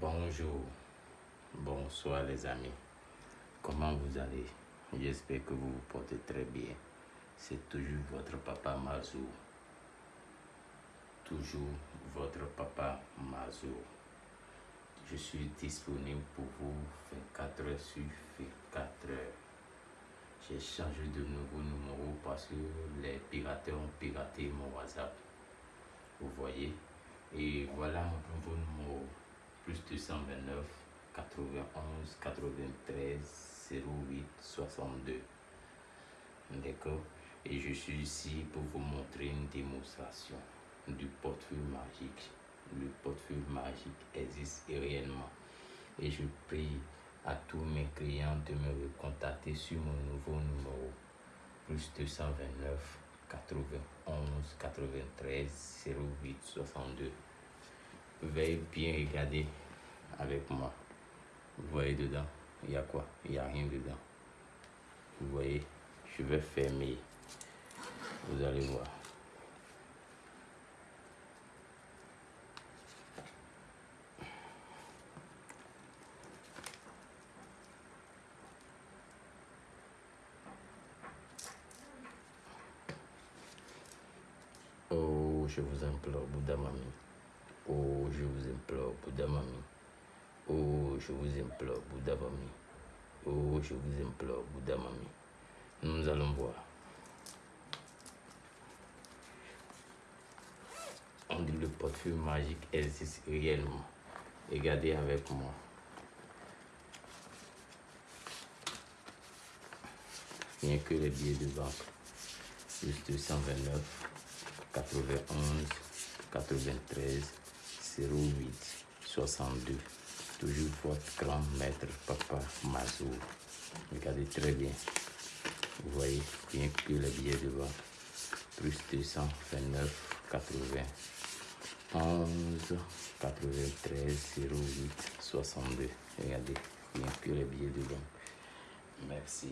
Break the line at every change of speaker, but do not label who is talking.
Bonjour, bonsoir les amis. Comment vous allez? J'espère que vous vous portez très bien. C'est toujours votre papa Mazou. Toujours votre papa Mazou. Je suis disponible pour vous 24 heures sur 24 heures. J'ai changé de nouveau numéro parce que les pirates ont piraté mon WhatsApp. Vous voyez? Et voilà mon nouveau numéro. Plus 229 91 93 08 62. D'accord? Et je suis ici pour vous montrer une démonstration du portefeuille magique. Le portefeuille magique existe réellement. Et je prie à tous mes clients de me contacter sur mon nouveau numéro. Plus 229 91 93 08 62. Veuillez bien regarder avec moi. Vous voyez dedans, il y a quoi? Il n'y a rien dedans. Vous voyez, je vais fermer. Vous allez voir. Oh, je vous implore, Bouddha Mami. Oh, je vous implore, Bouddha Mami. Oh, je vous implore, Bouddha Mami. Oh, je vous implore, Bouddha Mami. Nous allons voir. On dit le portefeuille magique existe réellement. Regardez avec moi. Rien que les billets de banque. Plus 229, 91, 93, 08, 62. Toujours votre grand maître, papa Mazou. Regardez très bien. Vous voyez, rien que les billets de banque. Plus 229, 80, 11, 93, 08, 62. Regardez, rien que les billets de banque. Merci.